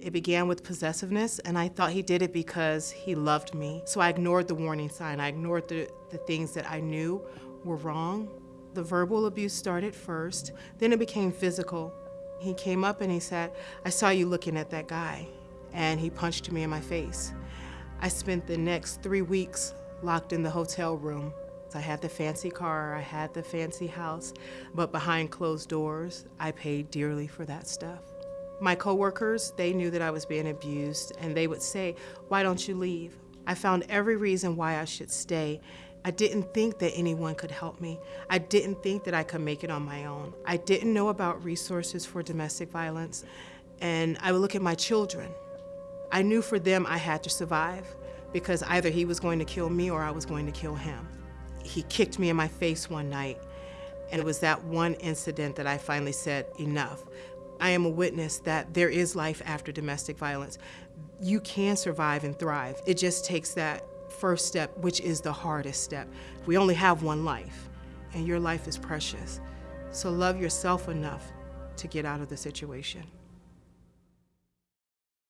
It began with possessiveness, and I thought he did it because he loved me. So I ignored the warning sign. I ignored the, the things that I knew were wrong. The verbal abuse started first, then it became physical. He came up and he said, I saw you looking at that guy, and he punched me in my face. I spent the next three weeks locked in the hotel room. I had the fancy car, I had the fancy house, but behind closed doors, I paid dearly for that stuff. My coworkers, they knew that I was being abused, and they would say, why don't you leave? I found every reason why I should stay. I didn't think that anyone could help me. I didn't think that I could make it on my own. I didn't know about resources for domestic violence, and I would look at my children. I knew for them I had to survive because either he was going to kill me or I was going to kill him. He kicked me in my face one night, and it was that one incident that I finally said, enough. I am a witness that there is life after domestic violence. You can survive and thrive. It just takes that first step, which is the hardest step. We only have one life, and your life is precious. So love yourself enough to get out of the situation.